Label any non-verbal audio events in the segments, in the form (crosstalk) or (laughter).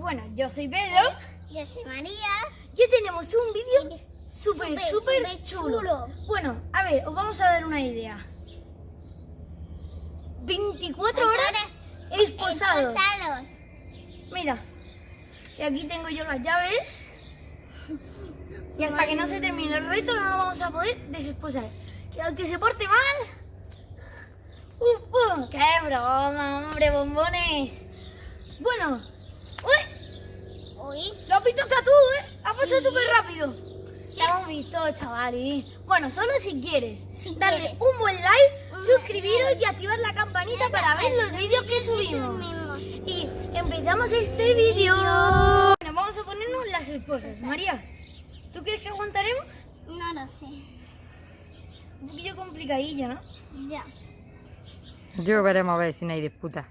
Bueno, yo soy Pedro. Yo soy María. Y hoy tenemos un vídeo súper, Súper, chulo. chulo. Bueno, a ver, os vamos a dar una idea. 24 horas esposados. Esposados. Mira, y aquí tengo yo las llaves. Y hasta que no se termine el reto no nos vamos a poder desesposar. Y al que se porte mal... ¡Qué broma, hombre, bombones! Bueno. Hoy. Lo has visto hasta tú, ¿eh? Ha pasado Sí. súper rápido. Te hemos visto, chavales. Bueno, solo si quieres Si darle quieres. un buen like, Un suscribiros like. y activar la campanita para ver los vídeos que subimos. subimos. Y empezamos este vídeo. Bueno, vamos a ponernos las esposas. María, ¿tú crees que aguantaremos? No lo sé. Un poquillo complicadillo, ¿no? Ya. Yo veremos a ver si no hay disputa.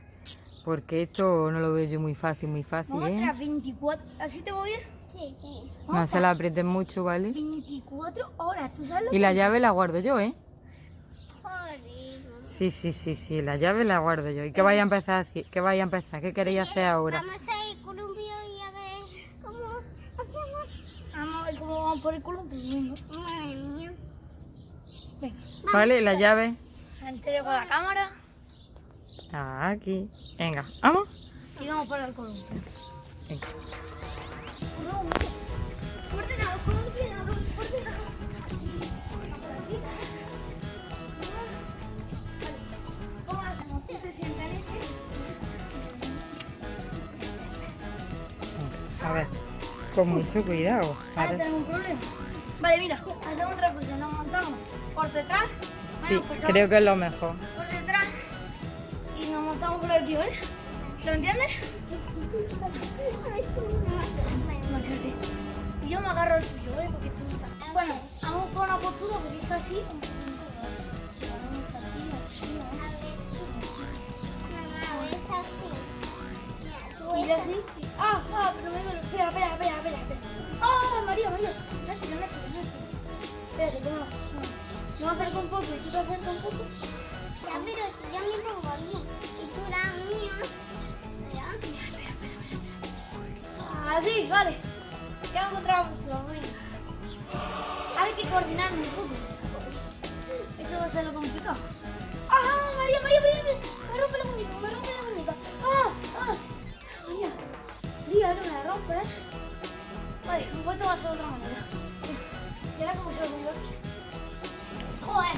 Porque esto no lo veo yo muy fácil, muy fácil, a ¿eh? a 24. ¿Así te voy bien? Sí, sí. No se la aprieten mucho, ¿vale? 24 horas, ¿tú sabes lo Y que la es? llave la guardo yo, ¿eh? Horrible. Sí, sí, sí, sí, la llave la guardo yo. ¿Y qué vaya a empezar así? ¿Qué vaya a empezar? ¿Qué queréis hacer ahora? Vamos a ir columpio y a ver cómo hacemos. Vamos a ver cómo vamos por el culo. Pues. Madre mía. ¿Vale? La llave. La entrego la cámara Aquí. Venga, vamos. y vamos para el columpio. Venga. A ver, con mucho cuidado. Ahora tenemos un problema. Vale, mira, hacemos otra cosa. Nos montamos por detrás. Sí, pues creo que es lo mejor. Montamos por aquí, ¿vale? ¿Lo así. Y yo me agarro el tuyo, ¿vale? Porque tú estás- Bueno, vamos con una postura porque está así. Y así. Ah, ah, pero me duele. Espera, espera, espera, espera. Ah, María, María. Nacho, Nacho, Nacho. Espérate, ¿cómo no? No me acerco un poco y tú te acercas un poco. Ya, pero si yo me pongo aquí Así, vale. Ya encontrado bien. Ahora hay que coordinarnos un poco. Eso va a ser lo complicado. ¡Ah, María, María, María! Me rompe la muñeca, me rompe la muñeca. ¡Ah, ah! María, me la rompe, ¿eh? Vale, a ser otra manera. ¿Y ahora cómo se lo pongo? ¡Joder!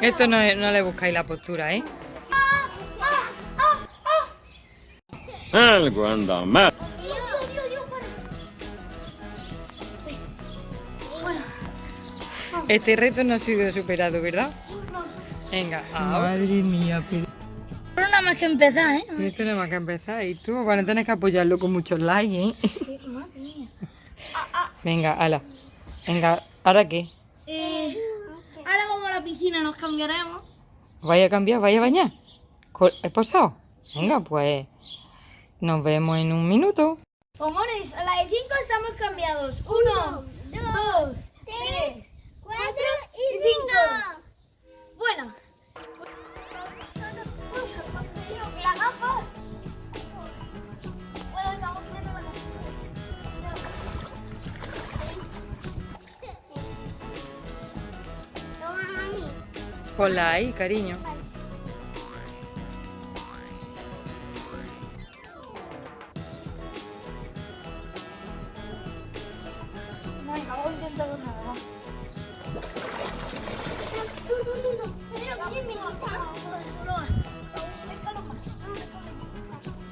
Esto no, no le buscáis la postura, ¿eh? Algo anda mal. Dios, Dios, Dios, para. Bueno, Este reto no ha sido superado, ¿verdad? no. Venga, Madre mía, Pedro. Pero nada más que empezar, ¿eh? Esto nada más que empezar. Y tú, bueno, tienes que apoyarlo con muchos likes, ¿eh? Sí, madre mía. Venga, ala. Venga, ¿ahora qué? eh, ahora la piscina, nos cambiaremos. ¿Vaya a cambiar? ¿Vaya a bañar? ¿Co- ¿Esposado? Venga, pues nos vemos en un minuto. Pomones, a la de 5 estamos cambiados. Uno, dos, Tres,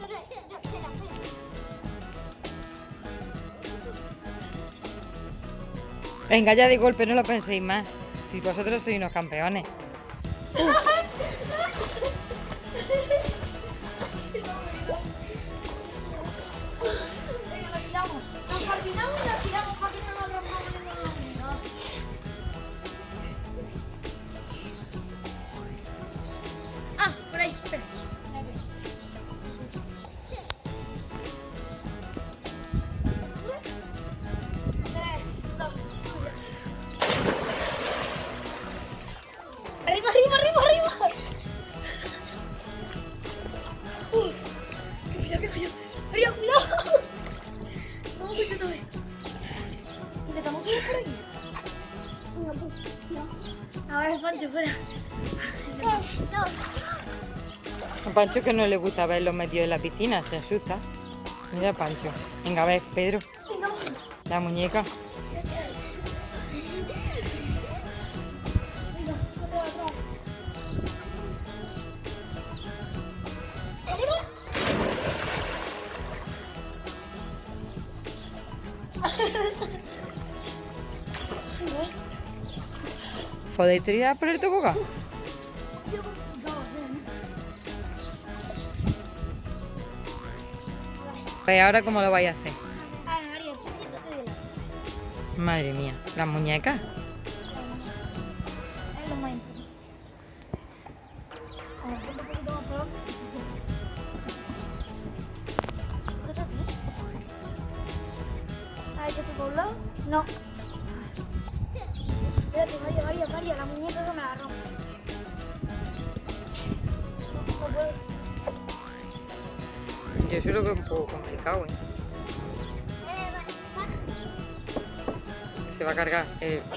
Espera, espera, espera. Venga, ya de golpe, no lo penséis más. Si vosotros sois unos campeones. Oh. Cuidado. (laughs) Vamos a ir otra vez. Intentamos subir por aquí. Ahora es Pancho, fuera. A Pancho que no le gusta verlos metidos en la piscina, se asusta. Mira Pancho. Venga, a ver, Pedro, la muñeca. ¿Podéis tirar por el tobogán? Pues ahora cómo lo vais a hacer. Madre mía, las muñecas. ¿Eh? ¿Has hecho tú por un lado? No. Espérate, María, María, María, la muñeca que me la rompe. Yo creo que es un poco complicado, ¿eh? Se va a cargar. eh, a.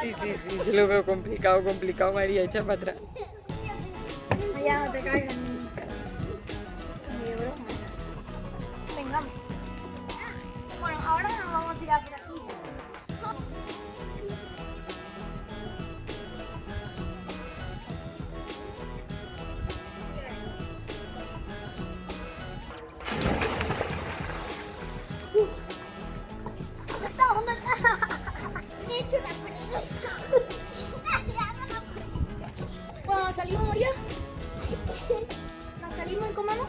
Sí, sí, sí, yo lo veo complicado, complicado, María, echa para atrás. Allá no te caigas ¿Nos salimos y comemos?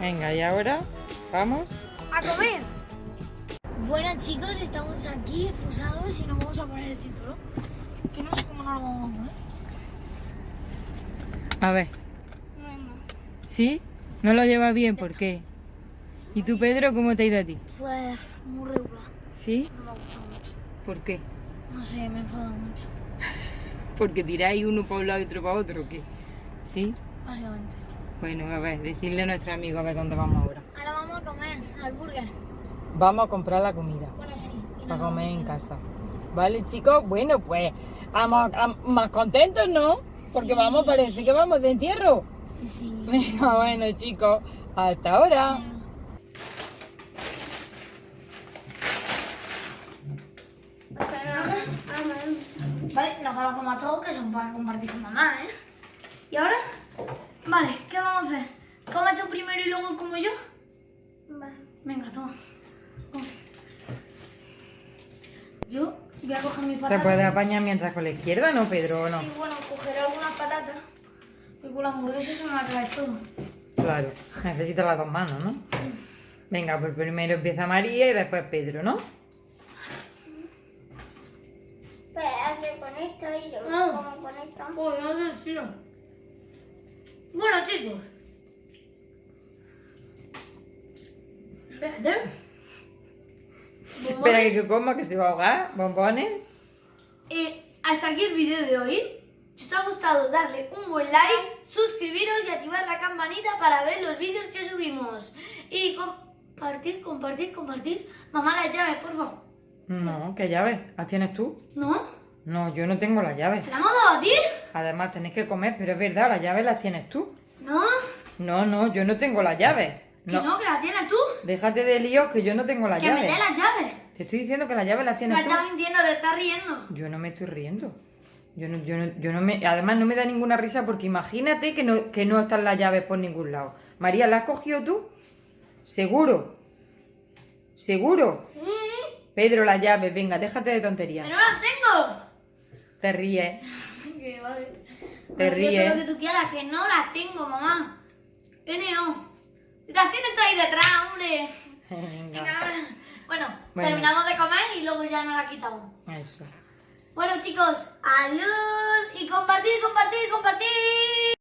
Venga, y ahora vamos. ¡A comer! Bueno, chicos, estamos aquí efusados y nos vamos a poner el cinturón. Que no sé cómo nos lo vamos a poner. A ver, ¿sí? ¿No lo llevas bien? ¿Por qué? ¿Y tú, Pedro, cómo te ha ido a ti? Fue muy regular. ¿Sí? No me ha gustado mucho. ¿Por qué? No sé, me enfada mucho. (laughs) ¿Porque tiráis uno para un lado y otro para otro o qué? ¿Sí? Básicamente. Bueno, a ver, decirle a nuestro amigo a ver dónde vamos ahora. Ahora vamos a comer al burger. Vamos a comprar la comida Bueno, sí. para comer en casa. ¿Vale, chicos? Bueno, pues vamos a- más contentos, ¿no? Porque vamos, parece que vamos de entierro. Sí. (laughs) Venga, bueno, chicos, hasta ahora. Vale, nos vamos a todos que son para compartir con mamá, ¿eh? ¿Y ahora? Vale, ¿qué vamos a hacer? ¿Come tú primero y luego como yo? Venga, toma. Come. Yo voy a coger mi Se patata. puede apañar mientras con la izquierda, ¿no, Pedro? ¿O no? Y bueno, cogeré algunas patatas. Y con la hamburguesa se me va a caer todo. Claro, necesita las dos manos, ¿no? Venga, pues primero empieza María y después Pedro, ¿no? Pues hazle con esto y yo No. como con esto. Uy, no sé si no. Bueno, chicos. Espérate. Espera que se coma, que se va a ahogar. Bombones. Y hasta aquí el vídeo de hoy. Si os ha gustado, darle un buen like, suscribiros y activar la campanita para ver los vídeos que subimos. Y compartir, compartir, compartir. Mamá, las llaves, por favor. No, ¿qué llaves? ¿Las tienes tú? ¿No? No, yo no tengo las llaves. ¿Se la hemos dado a ti? Además, tenéis que comer, pero es verdad, las llaves las tienes tú. ¿No? No, no, yo no tengo las llaves. Que No, no, que la tienes tú. déjate de líos que yo no tengo las Que me llaves. dé las llaves. Te estoy diciendo que la llave la Me tienes tú. estás mintiendo, te estás riendo. Yo no me estoy riendo. Yo no, yo no, yo no me, además no me da ninguna risa porque imagínate que no, que no están las llaves por ningún lado. María, ¿la has cogido tú? ¿Seguro? ¿Seguro? Pedro, la llave, venga, déjate de ¡Que tonterías. no las tengo! Te ríes. Que vale. Te ríes. Lo que tú quieras, que no las tengo, mamá. No. Las tienes tú ahí detrás, hombre. (laughs) Venga. Venga, ahora. Bueno, Bueno. terminamos de comer y luego ya nos la quitamos. Eso. Bueno, chicos, adiós. Y compartir, compartir, compartir.